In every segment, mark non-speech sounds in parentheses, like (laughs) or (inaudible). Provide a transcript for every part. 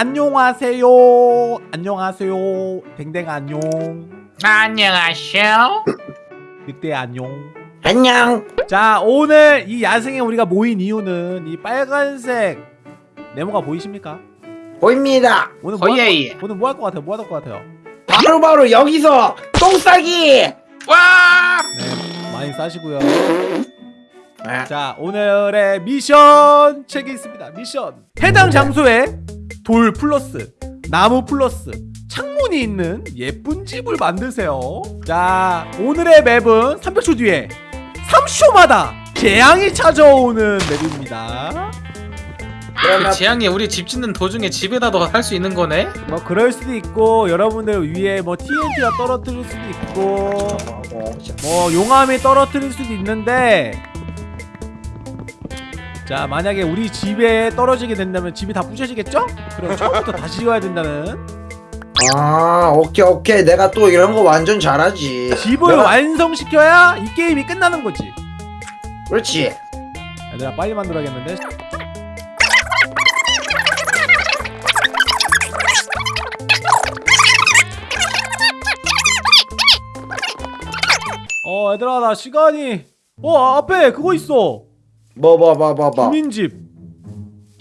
안녕하세요 안녕하세요 댕댕 안녕 안녕하세요. 늑대 안녕 안녕. 자 오늘 이 야생에 우리가 모인 이유는 이 빨간색 네모가 보이십니까? 보입니다. 오늘 뭐 할, 오예. 거- 오늘 뭐 할 것 같아요? 뭐 할 것 같아요? 바로 바로 여기서 똥 싸기. 와! 네 많이 싸시고요 아, 자 오늘의 미션 책이 있습니다 미션 해당 장소에 돌 플러스 나무 플러스 창문이 있는 예쁜 집을 만드세요. 자 오늘의 맵은 300초 뒤에 30초마다 재앙이 찾아오는 맵입니다. 그 재앙이 우리 집 짓는 도중에 집에다 도 할 수 있는 거네? 뭐 그럴 수도 있고 여러분들 위에 뭐 TNT가 떨어뜨릴 수도 있고 어, 자, 뭐 용암이 떨어뜨릴 수도 있는데 자 만약에 우리 집에 떨어지게 된다면 집이 다 부셔지겠죠? 그럼 처음부터 다시 지어야 된다는 아, 오케이 오케이. 내가 또 이런 거 완전 잘하지. 집을 내가- 완성시켜야 이 게임이 끝나는 거지 그렇지. 얘들아 빨리 만들어야겠는데 어 얘들아 나 시간이 어 앞에 그거 있어 뭐 뭐 뭐 뭐 뭐. 주민집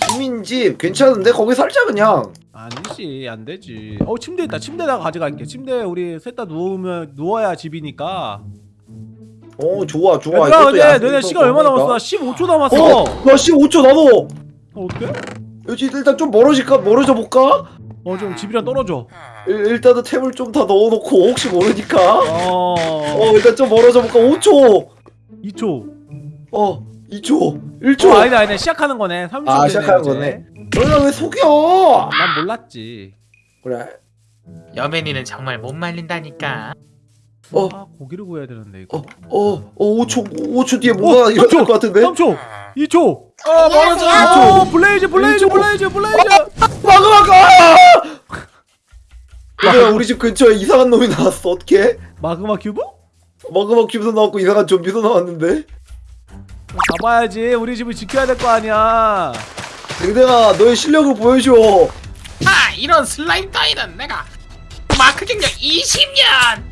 주민집 괜찮은데 거기 살자 그냥. 아니지 안 되지 어 침대 있다 침대다가 가져갈게 침대에 우리 셋 다 누우면 누워야 집이니까 어 좋아 좋아. 얘들아 근데 너네 또 시간 얼마. 남았어? 나 15초 남았어 어, 나 15초 나도. 어, 어떡해? 여기 일단 좀 멀어질까 멀어져 볼까? 어 좀 집이랑 떨어져 일, 일단은 템을 좀더 넣어놓고 혹시 모르니까. 어... 어 일단 좀 멀어져 볼까? 5초. 2초 어 2초. 1초. 어 아니다 아니다 시작하는 거네 3초 아, 시작하는 거네. 너희가 왜 속여? 난 몰랐지 그래. 여맨이는 정말 못 말린다니까. 어. 아 고기를 구해야 되는데 이거 어, 어, 어, 5초, 5초 뒤에 뭐가 어, 일어날! 것 같은데? 3초 2초 어, 멀어져. 어 Blaze Blaze 일초. Blaze Blaze 막아, 막아! (laughs) 얘들아, 우리 집 근처에 이상한 놈이 나왔어. 어떡해? Magma Cube? Magma Cube도 나왔고 이상한 좀비도 나왔는데? 가봐야지 우리 집을 지켜야 될 거 아니야 댕댕아, 너의 실력을 보여줘. 아, 이런 슬라임 따위는 내가 마크 경력 20년.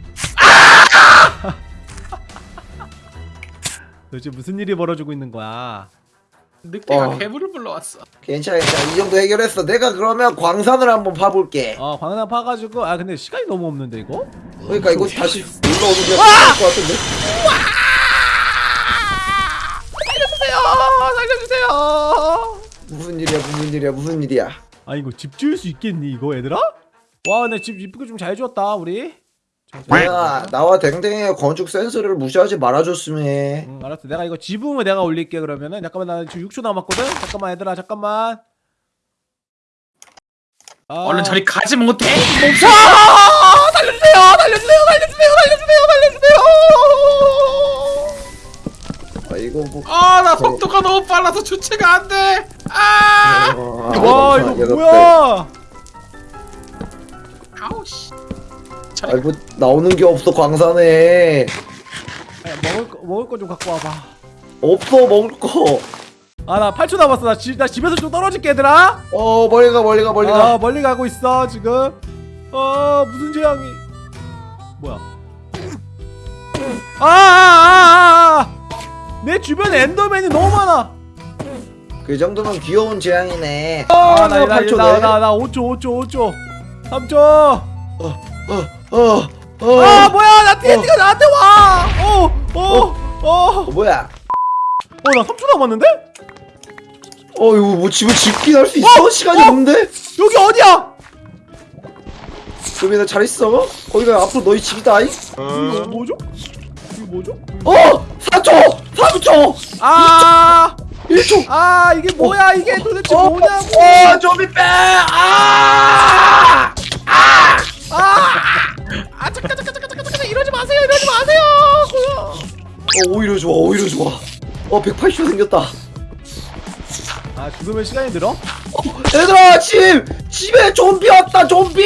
도대체 무슨 일이 벌어지고 있는 거야 늑대가 어. 괴물을 불러왔어. 괜찮아, 괜찮아. 이 정도 해결했어. 내가 그러면 광산을 한번 파볼게. 어 광산 파가지고 아 근데 시간이 너무 없는데 이거? 그러니까 이거 다시 올라오는 게 나을 것 같은데? 무슨 일이야, 무슨 일이야, 무슨 일이야. 아 이거 집 지을 수 있겠니 이거 얘들아? 와 근데 집 이쁘게 좀 잘 지었다 우리 내가 나와 댕댕이의 건축 센스를 무시하지 말아줬으면 해. 응 알았어 내가 이거 지붕을 내가 올릴게 그러면은 잠깐만 나 지금 6초 남았거든 잠깐만 얘들아 잠깐만 아, 얼른 저리 가지 못해. 멈춰 살려주세요 살려주세요 살려주세요 살려주세요 살려주세요 아, 이거 뭐. 아, 나 속도가 너무 빨라서 주체가 안 돼. 아! 어, 와 아, 이거. 뭐야 아우 씨. 아이고 나오는 게 없어 광산에 야, 먹을 거 먹을 거 좀 갖고 와봐 없어 먹을 거. 아나 8초 남았어 나, 집, 나 집에서 좀 떨어질게 얘들아 어 멀리 가 멀리 가 멀리 가. 아 멀리 가고 있어 지금 아 무슨 재앙이 뭐야 아아아아 내 주변에 엔더맨이 너무 많아 그 정도면 귀여운 재앙이네. 아나 내가 나, 나, 내. 나, 나 5초 5초 5초 3초 어, 어. 아 뭐야 나 TNT가 나한테 와 어 어어어나 어, 뭐야? 3초 남았는데 어 이거 뭐 집을 짓긴 할 수 있어? 시간이 어? 없는데? 여기 어디야 그러면 잘 있어. 거기가 앞으로 너희 집이다. 이. 이거 뭐죠 뭐죠 어 4초 3초 아 1초. 아 이게 뭐야 이게 도대체 어, 뭐냐고 어 좀비 빼. 아! 아 잠깐 잠깐 잠깐 잠깐 잠깐 이러지 마세요 이러지 마세요 어 오히려 좋아 오히려 좋아. 어 180초 생겼다. 아 죽으면 시간이 들어? 얘들아 집 집에 좀비 왔다 좀비.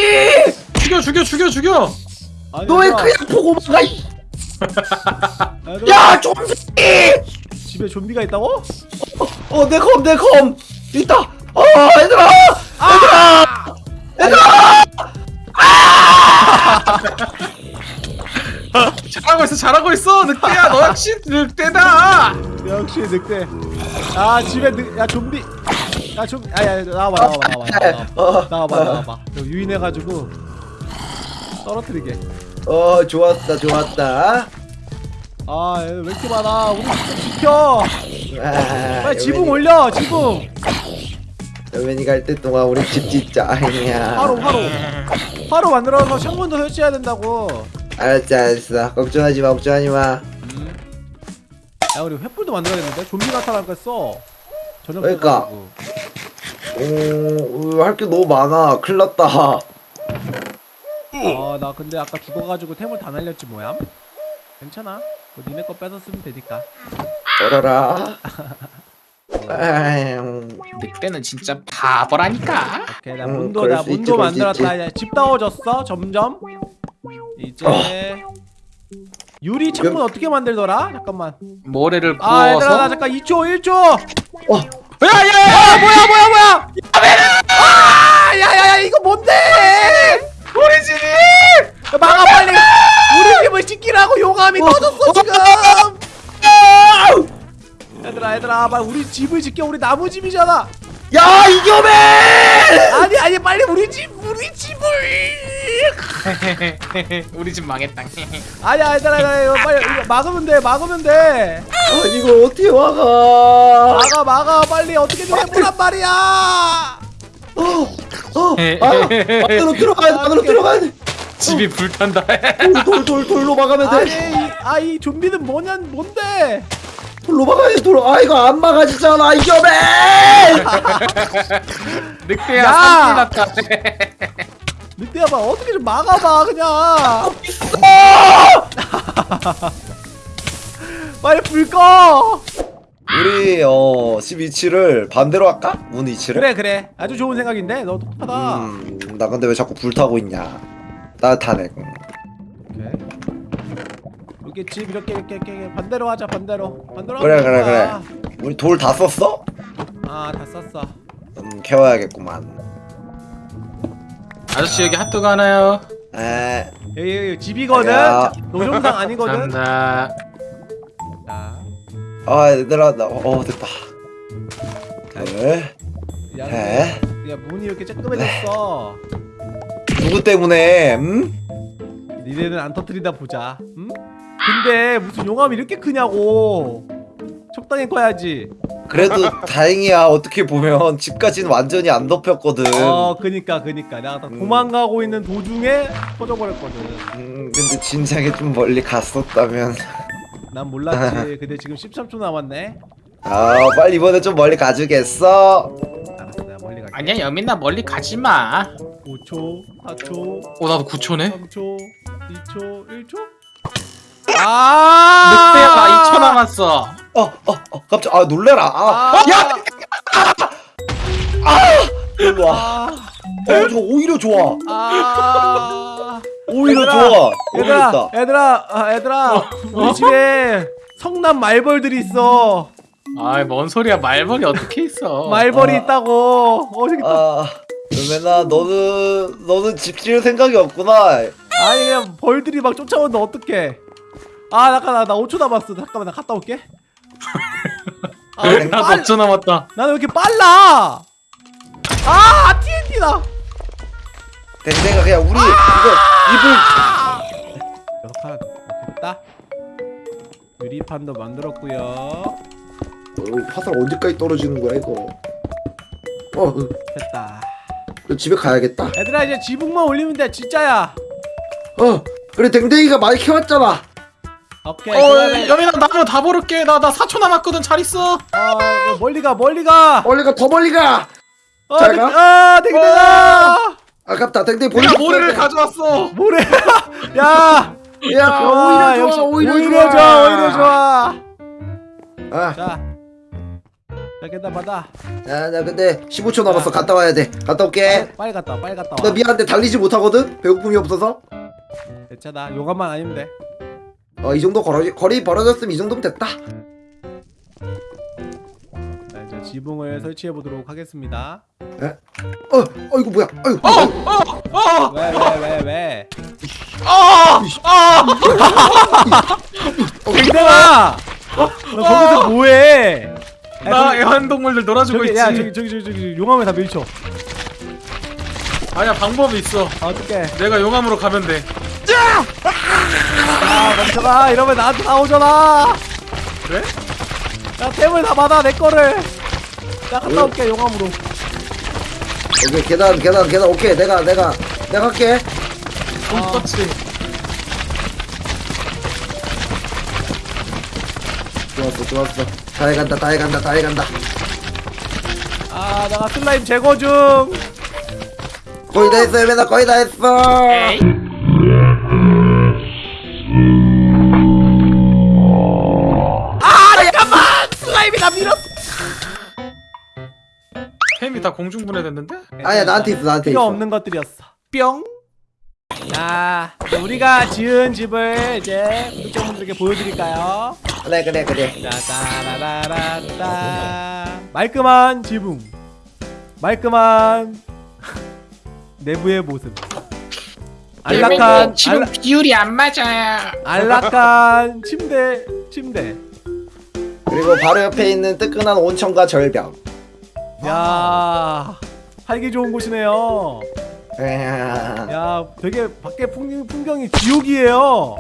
죽여 죽여 죽여 죽여. 아니, 너왜 그냥 보고 가? 이- 아, 야 좀비! 집에 좀비가 있다고? 어내컴내컴 있다! 어 얘들아! 아! 얘들아! 얘들아! 아! (laughs) 잘하고 있어 잘하고 있어 늑대야 너 역시 늑대다 역시 늑대 아 집에 늑.. 야 좀비 야 좀비 아야 나와봐 나와봐 나와봐 나와봐 어. 나와봐, 나와봐. 유인해가지고 떨어뜨리게 어 좋았다 좋았다 아왜 이렇게 많아? 우리 좀 지켜. 아, 빨리 지붕 올려 지붕. 여맨이 갈 때 동안 우리 집 짓자 아니야 화로 화로. 화로 만들어서 창문도 설치해야 된다고. 알았어 알았어 걱정하지 마 걱정하지 마 음. 야 우리 횃불도 만들어야겠는데? 좀비 나타나겠어. 저녁 그러니까. 돼가지고. 오할 게 너무 많아 큰일 났다 아나 근데 아까 죽어가지고 템을 다 날렸지 뭐야? 괜찮아. 뭐 니네 거 뺏어 쓰면 되니까. (laughs) 아유, 늑대는 진짜 바보라니까 오케이 나 음, 문도 그럴 나 문도 만들었다. 이제 집 따워졌어 점점. 이제 어. 유리 창문 어떻게 만들더라? 잠깐만. 모래를 아 얘들아 나 잠깐 2초 1초. 어, 야야야 아 뭐야 뭐야 뭐야 아 야야야 이거 뭔데 우리 집이! 야, 막아 빨리. 우리 집을 지키라고 용암이 터졌어 지금. 얘들아 얘들아 빨리 우리 집을 지켜. 우리 나무 집이잖아. 야 이겨맨 아니 아니 빨리 우리 집 우리 집을. (laughs) 우리 집 망했다. (laughs) 아니야 얘들아 얘들아 이거 빨리 이거 막으면 돼 막으면 돼. 아니 이걸 어떻게 막아? 막아 막아 빨리. 어떻게든 해보란 말이야 어, 어, 아, 안으로 들어가야 돼 안으로 들어가야 돼. 집이 불탄다. 돌, 돌, 돌로 막으면 아니 돼 아이 좀비는 뭐냐 뭔데? 돌로 막아야 돼 돌로. 아 이거 안 막아지잖아 이겨맨 (laughs) 늑대야 야! 산불 났다 늑대야 봐. 어떻게 좀 막아봐 그냥. (laughs) 빨리 불 꺼! 우리 어, 집 위치를 반대로 할까? 문 위치를? 그래 그래. 아주 좋은 생각인데? 너 똑똑하다. 음, 나 근데 왜 자꾸 불타고 있냐? 따뜻하네. 오케이. 이렇게 집 이렇게 이렇게 이렇게. 반대로 하자 반대로. 반대로 그래, 그래, 그래. 우리 돌 다 썼어? 거야. 아다 썼어. 음 캐워야겠구만. 아저씨 여기 핫도그 하나요? 에. 여기, 여기 집이거든? 야. 노점상 아니거든? 감사합니다. 자, 아 얘들아 나어 됐다. 둘 야, 해. 야 문이 이렇게 쬐끔해졌어? 누구 때문에 음? 니네는 안 터뜨리다 보자. 응? 근데 무슨 용암이 이렇게 크냐고. 적당히 커야지. 그래도 (laughs) 다행이야. 어떻게 보면 집까지는 완전히 안 덮였거든. 어 그니까 그니까. 내가 다 음. 도망가고 있는 도중에 터져버렸거든. 음 근데 진작에 좀 멀리 갔었다면 난 몰랐지. (laughs) 근데 지금 13초 남았네. 아 빨리 이번에 좀 멀리 가주겠어? 알았어 내가 멀리 갈게. 아니야 여민아 멀리 가지마. 5초 4초 어 나도 9초네? 3초 2초 1초? 아! 늑대야 나 2초 남았어. 어 어 어, 깜짝 아 놀래라. 아, 아, 야! 일로 와. 아, 어, 저 오히려 좋아. 아. 오히려 얘들아, 좋아. 얘들아 얘들아 아, 얘들아 우리 집에 성남 말벌들이 있어. 아이 뭔 소리야. 말벌이 어떻게 있어? 말벌이 아. 있다고. 어 저기 있다 아 루메나 너는 너는 집 지을 생각이 없구나. 아니 그냥 벌들이 막 쫓아오는데 어떡해. 아 잠깐 나, 나 5초 남았어. 잠깐만 나 갔다 올게. (laughs) 아, 빨- 5초 남았다. 나는 왜 이렇게 빨라? 아 TNT다 댕댕아 그냥 우리 이거 칸 오케이 됐다. 유리판도 만들었고요. 입을 어, 화살 언제까지 떨어지는 거야 이거? 어. 어, 됐다. 너 집에 가야겠다. 얘들아 이제 지붕만 올리면 돼 진짜야. 어 그래 댕댕이가 많이 키웠잖아. 오케이 어 그다음에 여민아 나무 다 버릴게. 나 나 4초 남았거든. 잘 있어. 어뭐 멀리 가 멀리 가. 멀리 가더 멀리 가. 어, 잘 댕- 가? 아 댕댕아 아깝다. 댕댕이 보내 모래를 가져왔어. 뭐래. (laughs) 야. 야 아, 오히려 역시 좋아 오히려, 오히려 좋아. 오히려 좋아. 아, 자. 여기다 받아. 야, 나 근데 15초 남았어. 갔다 와야 돼. 갔다 올게. 빨리 갔다 와 빨리 갔다 나와 미안한데 달리지 못하거든? 배고픔이 없어서? 괜찮아 용암만 아니면 돼. 어이 정도 거리, 거리 벌어졌으면 이 정도면 됐다 지붕을 설치해 보도록 하겠습니다. 어, 어 이거 뭐야? 아이고, 어! 어! 왜 왜 왜 왜, 어! 어! 댕댕아! 너 거기서 뭐해? 야, 나 거기- 애완동물들 놀아주고 저기 있지. 야 저기 저기 저기, 저기 용암에 다 밀쳐. 아니야 방법이 있어. 아, 어떡해. 내가 용암으로 가면 돼. 아 멈춰라 이러면 나한테 나오잖아. 그래? 야 템을 다 받아 내 거를 나 갔다 올게 용암으로. 오케이 계단 계단 계단. 오케이 내가 내가 내가 할게. 돈 떴지 좋았어 좋았어. 다 해간다 다 해간다 다 해간다. 아 내가 슬라임 제거 중. 거의 다 했어 예매나 거의 다 했어. 에이 아 잠깐만! 슬라임이 나 밀었어 다 공중 분해됐는데? 아니야 나한테 있어 나한테 필요 있어. 없는 것들이었어. 뿅? 자, 우리가 지은 집을 이제 구독자분들에게 보여드릴까요? 그래 그래 그래. 자, 따라라라따. 말끔한 지붕. 말끔한 (laughs) 내부의 모습. 안락한 지금 안락, 비율이 안 맞아요. 안락한 침대 침대. 그리고 바로 옆에 있는 뜨끈한 온천과 절벽 야 살기 좋은 곳이네요 야. 야 되게 밖에 풍경, 풍경이 지옥이에요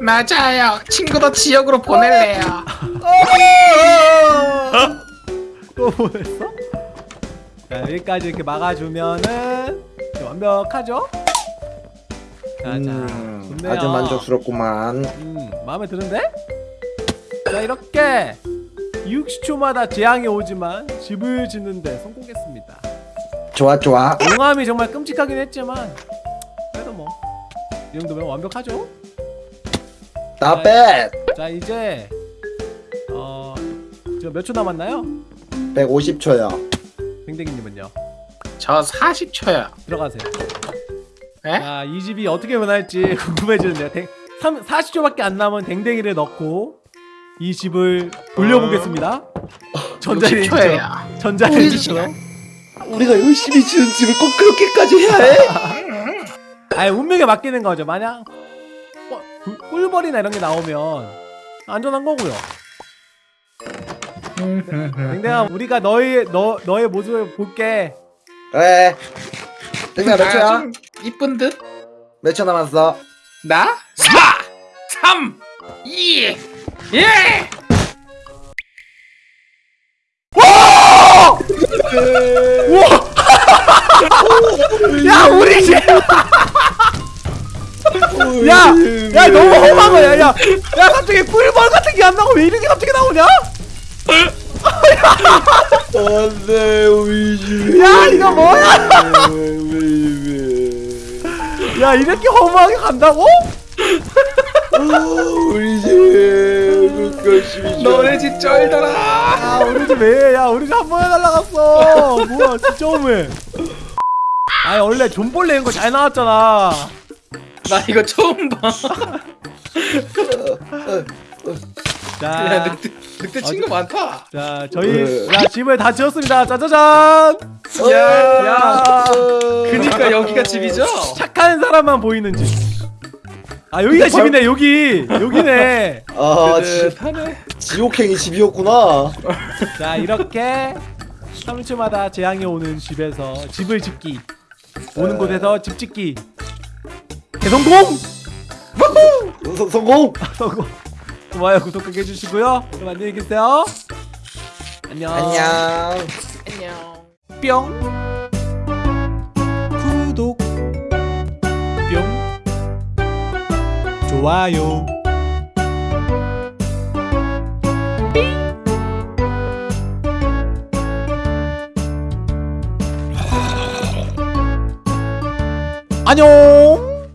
맞아요 친구도 지역으로 보낼래요 (laughs) 또 뭐했어? 자 여기까지 이렇게 막아주면은 완벽하죠? 자자 음, 아주 만족스럽구만 음 마음에 드는데? 자 이렇게 60초마다 재앙이 오지만 집을 짓는데 성공했습니다 좋아 좋아 용암이 정말 끔찍하긴 했지만 그래도 뭐 이 정도면 완벽하죠? 나 뺏! 자 이제 어 지금 몇 초 남았나요? 150초요 댕댕이님은요 저 40초요 들어가세요 에? 자, 이 집이 어떻게 변할지 궁금해지는데요. 댕, 3, 40초밖에 안 남은 댕댕이를 넣고 이 집을 돌려보겠습니다. 전자레인지죠. 60초예요 전자레인지처럼. 우리가 열심히 지은 집을 꼭 그렇게까지 해야 해? 아예 운명에 맡기는 거죠. 만약 어, 꿀- 꿀벌이나 이런 게 나오면 안전한 거고요. 댕댕아, 우리가 너의 너 너의 모습을 볼게. 그래 땡땡아 몇 초야? 아, 좀 이쁜 듯? 몇 초 남았어? 나? 4 3 2 1 야, 우리 집. 야, 야 너무 험한 거야. 야, 야 갑자기 꿀벌 같은 게 안 나고 왜 이런 게 갑자기 나오냐? 안돼 우리 집 야, 이거 뭐야? 우리 집 야 이렇게 허무하게 간다고? 우리 집 열심히 너네 집 쩔더라 야 우리 집 왜? 야 우리 집 한 번에 날라갔어. 뭐야 진짜 허무해. 아니 원래 존벌레 이런 거 잘 나왔잖아. 나 이거 처음 봐 야, 자, 늑대, 늑대 친구 많다. 자 저희 네. 야 집을 다 지었습니다. 짜자잔. 야, 야. 그니까 여기가 집이죠? 착한 사람만 보이는 집. 아 여기가 집이네 여기. 여기네. 아 지, 뜨뜻하네. 지옥행이 집이었구나. (laughs) 자 이렇게 3초마다 재앙이 오는 집에서 집을 짓기. 오는 곳에서 집 짓기. 대성공! 성- 성공? (laughs) 성공. 좋아요 구독하게 해주시고요. 그럼 안녕히 계세요. 안녕. 안녕. 안녕. 뿅 좋아요. 안녕